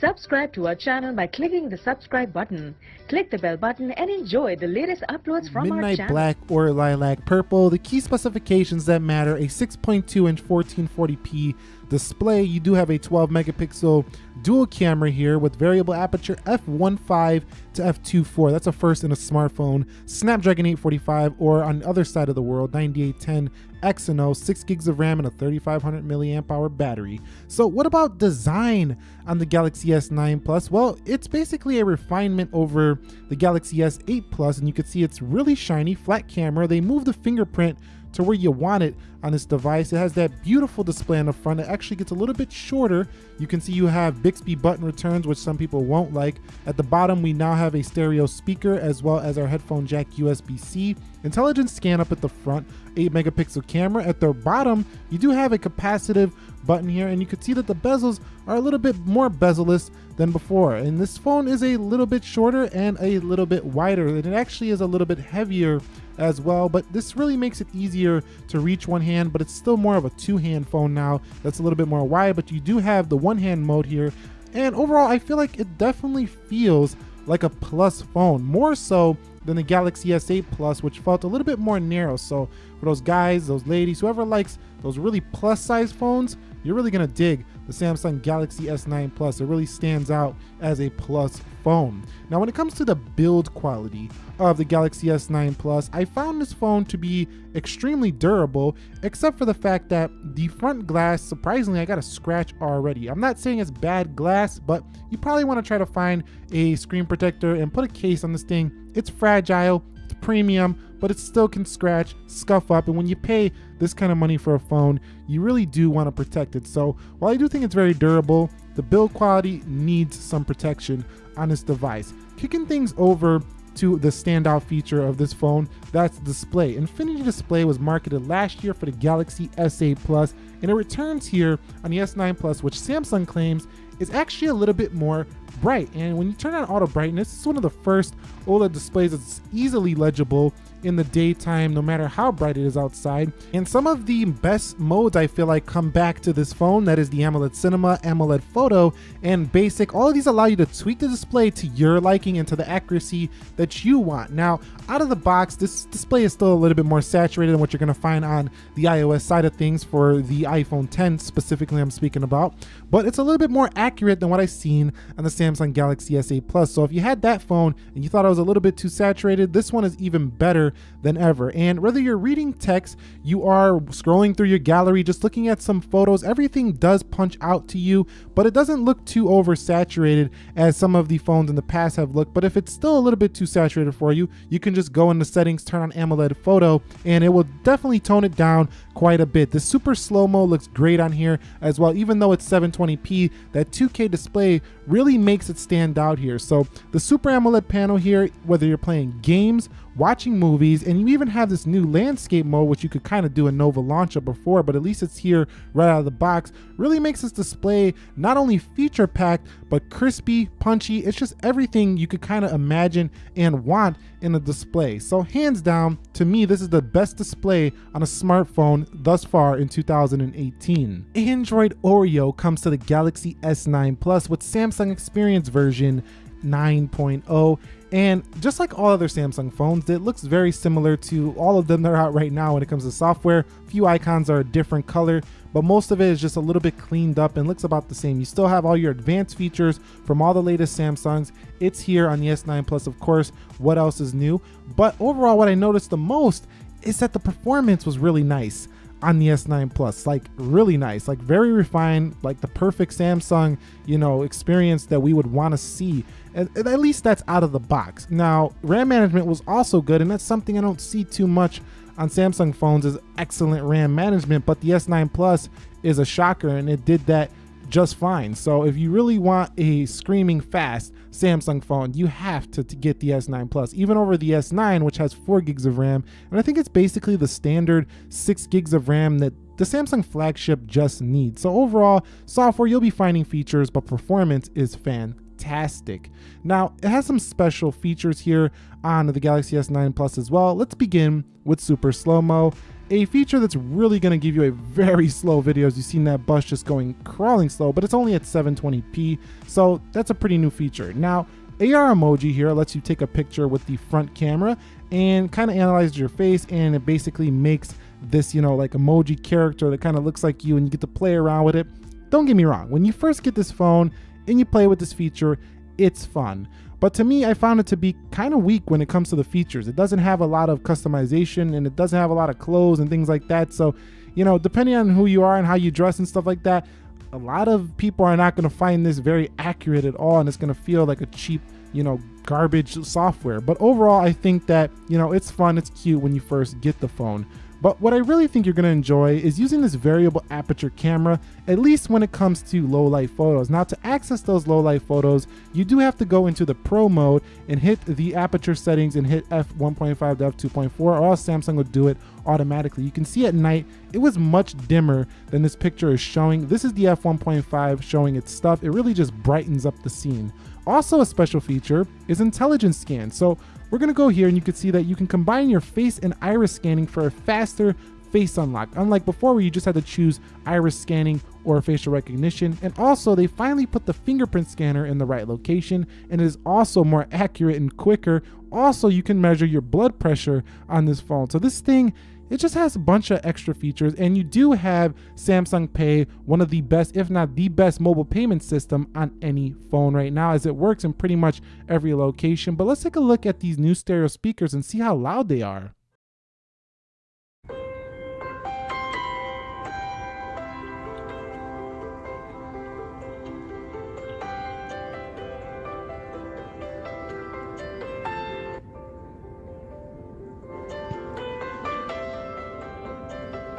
Subscribe to our channel by clicking the subscribe button. Click the bell button and enjoy the latest uploads from our Midnight channel. Black or Lilac Purple. The key specifications that matter, a 6.2 inch 1440p display. You do have a 12 megapixel dual camera here with variable aperture f1.5 to f2.4. That's a first in a smartphone. Snapdragon 845 or on the other side of the world, 9810 Exynos, 6 gigs of RAM and a 3500 milliamp hour battery. So what about design on the Galaxy S9 Plus? Well, it's basically a refinement over the Galaxy S8 Plus and you can see it's really shiny, flat camera. They moved the fingerprint to where you want it on this device. It has that beautiful display on the front. It actually gets a little bit shorter. You can see you have Bixby button returns, which some people won't like. At the bottom, we now have a stereo speaker as well as our headphone jack USB-C. Intelligent scan up at the front, 8 megapixel camera. At the bottom, you do have a capacitive button here and you can see that the bezels are a little bit more bezel-less than before. And this phone is a little bit shorter and a little bit wider and it actually is a little bit heavier as well, but this really makes it easier to reach one hand, but it's still more of a two-hand phone now that's a little bit more wide, but you do have the one-hand mode here. And overall, I feel like it definitely feels like a plus phone, more so than the Galaxy S8 Plus, which felt a little bit more narrow. So for those guys, those ladies, whoever likes those really plus size phones, you're really gonna dig the Samsung Galaxy S9 Plus. It really stands out as a plus phone. Now, when it comes to the build quality of the Galaxy S9 Plus, I found this phone to be extremely durable, except for the fact that the front glass, surprisingly, I got a scratch already. I'm not saying it's bad glass, but you probably wanna try to find a screen protector and put a case on this thing. It's fragile, it's premium, but it still can scratch, scuff up, and when you pay this kind of money for a phone, you really do want to protect it. So while I do think it's very durable, the build quality needs some protection on this device. Kicking things over to the standout feature of this phone, that's display. Infinity Display was marketed last year for the Galaxy S8 Plus, and it returns here on the S9 Plus, which Samsung claims is actually a little bit more bright. And when you turn on auto brightness, it's one of the first OLED displays that's easily legible in the daytime, no matter how bright it is outside. And some of the best modes I feel like come back to this phone, that is the AMOLED Cinema, AMOLED Photo, and Basic. All of these allow you to tweak the display to your liking and to the accuracy that you want. Now, out of the box, this display is still a little bit more saturated than what you're gonna find on the iOS side of things for the iPhone 10 specifically I'm speaking about, but it's a little bit more accurate than what I've seen on the Samsung Galaxy S8 Plus. So if you had that phone and you thought it was a little bit too saturated, this one is even better than ever. And whether you're reading text, you are scrolling through your gallery, just looking at some photos, everything does punch out to you, but it doesn't look too oversaturated as some of the phones in the past have looked. But if it's still a little bit too saturated for you, you can just go into settings, turn on AMOLED photo, and it will definitely tone it down quite a bit. The super slow-mo looks great on here as well, even though it's 720p, that 2K display really makes it stand out here. So the Super AMOLED panel here, whether you're playing games, watching movies, and you even have this new landscape mode, which you could kind of do in Nova Launcher before, but at least it's here right out of the box, really makes this display not only feature packed, but crispy, punchy. It's just everything you could kind of imagine and want in a display. So hands down, to me, this is the best display on a smartphone thus far in 2018. Android Oreo comes to the Galaxy S9 Plus with Samsung Experience version 9.0 and just like all other Samsung phones, it looks very similar to all of them that are out right now when it comes to software. A few icons are a different color, but most of it is just a little bit cleaned up and looks about the same. You still have all your advanced features from all the latest Samsungs. It's here on the S9 Plus, of course. What else is new? But overall, what I noticed the most is that the performance was really nice on the S9 Plus, like really nice, like very refined, like the perfect Samsung, you know, experience that we would want to see. At, at least that's out of the box. Now, RAM management was also good, and that's something I don't see too much on Samsung phones is excellent RAM management, but the S9 Plus is a shocker, and it did that just fine. So if you really want a screaming fast Samsung phone, you have to, to, get the S9 Plus, even over the S9, which has four gigs of RAM. And I think it's basically the standard six gigs of RAM that the Samsung flagship just needs. So overall, software, you'll be finding features, but performance is fantastic. Now, it has some special features here on the Galaxy S9 Plus as well. Let's begin with super slow-mo. A feature that's really going to give you a very slow video as you've seen that bus just going crawling slow, but it's only at 720p, so that's a pretty new feature. Now, AR emoji here lets you take a picture with the front camera and kind of analyzes your face and it basically makes this, you know, like emoji character that kind of looks like you and you get to play around with it. Don't get me wrong, when you first get this phone and you play with this feature, it's fun. But to me, I found it to be kind of weak when it comes to the features. It doesn't have a lot of customization and it doesn't have a lot of clothes and things like that. So, you know, depending on who you are and how you dress and stuff like that, a lot of people are not going to find this very accurate at all and it's going to feel like a cheap, you know, garbage software. But overall, I think that, you know, it's fun, it's cute when you first get the phone. But what I really think you're going to enjoy is using this variable aperture camera, at least when it comes to low light photos. Now to access those low light photos, you do have to go into the pro mode and hit the aperture settings and hit f1.5 to f2.4 or else Samsung will do it automatically. You can see at night, it was much dimmer than this picture is showing. This is the f1.5 showing its stuff. It really just brightens up the scene. Also a special feature is intelligence scan. So we're gonna go here and you can see that you can combine your face and iris scanning for a faster face unlock, unlike before where you just had to choose iris scanning or facial recognition. And also they finally put the fingerprint scanner in the right location and it is also more accurate and quicker. Also, you can measure your blood pressure on this phone. So this thing it just has a bunch of extra features and you do have Samsung Pay, one of the best, if not the best mobile payment system on any phone right now as it works in pretty much every location. But let's take a look at these new stereo speakers and see how loud they are.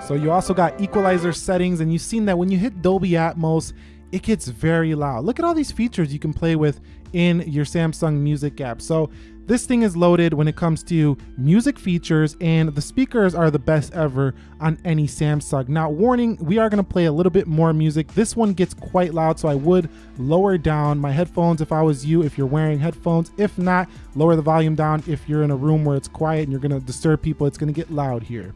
So you also got equalizer settings and you've seen that when you hit Dolby Atmos, it gets very loud. Look at all these features you can play with in your Samsung Music app. So this thing is loaded when it comes to music features and the speakers are the best ever on any Samsung. Now warning, we are gonna play a little bit more music. This one gets quite loud, so I would lower down my headphones if I was you, if you're wearing headphones. If not, lower the volume down if you're in a room where it's quiet and you're gonna disturb people, it's gonna get loud here.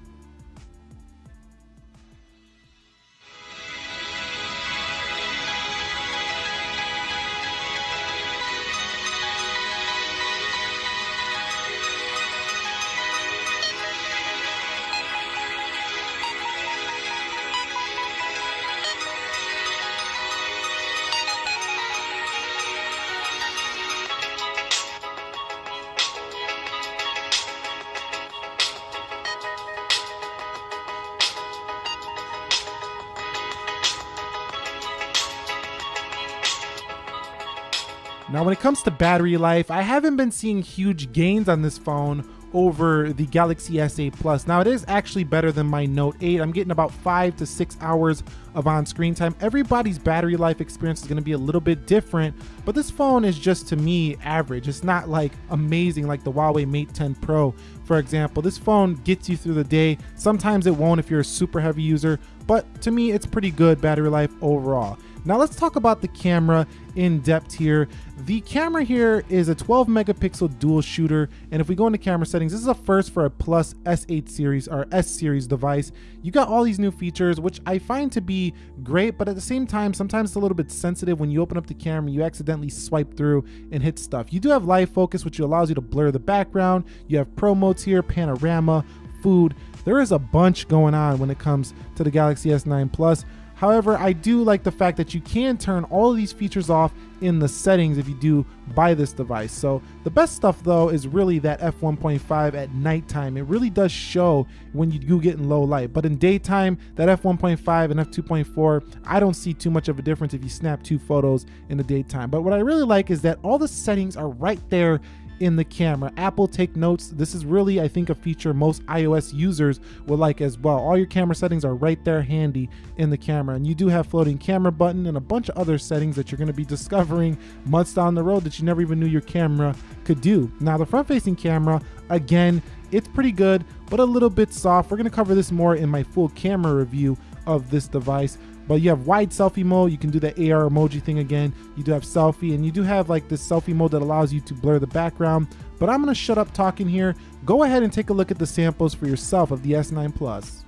Now, when it comes to battery life, I haven't been seeing huge gains on this phone over the Galaxy S8 Plus. Now, it is actually better than my Note 8. I'm getting about five to six hours of on screen time. Everybody's battery life experience is going to be a little bit different, but this phone is just to me average. It's not like amazing like the Huawei Mate 10 Pro, for example. This phone gets you through the day. Sometimes it won't if you're a super heavy user, but to me, it's pretty good battery life overall. Now let's talk about the camera in depth here. The camera here is a 12 megapixel dual shooter. And if we go into camera settings, this is a first for a plus S8 series or S series device. You got all these new features, which I find to be great, but at the same time, sometimes it's a little bit sensitive when you open up the camera, you accidentally swipe through and hit stuff. You do have live focus, which allows you to blur the background. You have pro modes here, panorama, food. There is a bunch going on when it comes to the Galaxy S9 Plus. However, I do like the fact that you can turn all of these features off in the settings if you do buy this device. So the best stuff though is really that f1.5 at nighttime. It really does show when you do get in low light. But in daytime, that f1.5 and f2.4, I don't see too much of a difference if you snap two photos in the daytime. But what I really like is that all the settings are right there in the camera. Apple take notes. This is really, I think, a feature most iOS users will like as well. All your camera settings are right there handy in the camera. And you do have floating camera button and a bunch of other settings that you're gonna be discovering months down the road that you never even knew your camera could do. Now the front facing camera, again, it's pretty good, but a little bit soft. We're gonna cover this more in my full camera review of this device but you have wide selfie mode. You can do the AR emoji thing again. You do have selfie and you do have like this selfie mode that allows you to blur the background. But I'm gonna shut up talking here. Go ahead and take a look at the samples for yourself of the S9 Plus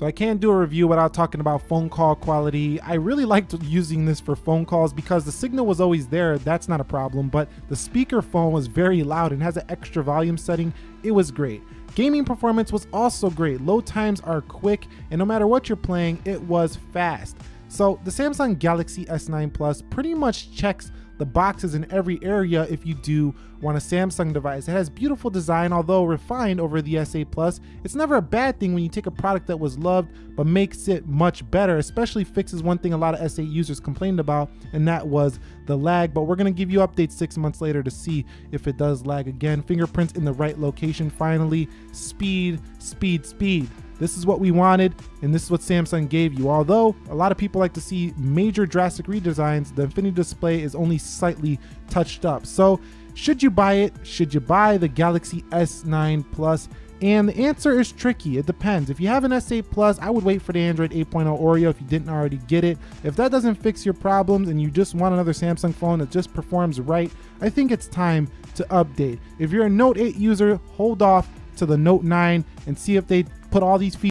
So I can't do a review without talking about phone call quality. I really liked using this for phone calls because the signal was always there. That's not a problem, but the speaker phone was very loud and has an extra volume setting. It was great. Gaming performance was also great. Load times are quick and no matter what you're playing, it was fast. So the Samsung Galaxy S9 Plus pretty much checks the boxes in every area if you do want a Samsung device. It has beautiful design, although refined over the S8 Plus. It's never a bad thing when you take a product that was loved but makes it much better, especially fixes one thing a lot of S8 users complained about, and that was the lag. But we're gonna give you updates six months later to see if it does lag again. Fingerprints in the right location finally. Speed, speed, speed. This is what we wanted, and this is what Samsung gave you. Although a lot of people like to see major drastic redesigns, the Infinity Display is only slightly touched up. So should you buy it? Should you buy the Galaxy S9 Plus? And the answer is tricky. It depends. If you have an S8 Plus, I would wait for the Android 8.0 Oreo if you didn't already get it. If that doesn't fix your problems and you just want another Samsung phone that just performs right, I think it's time to update. If you're a Note 8 user, hold off to the Note 9 and see if they put all these features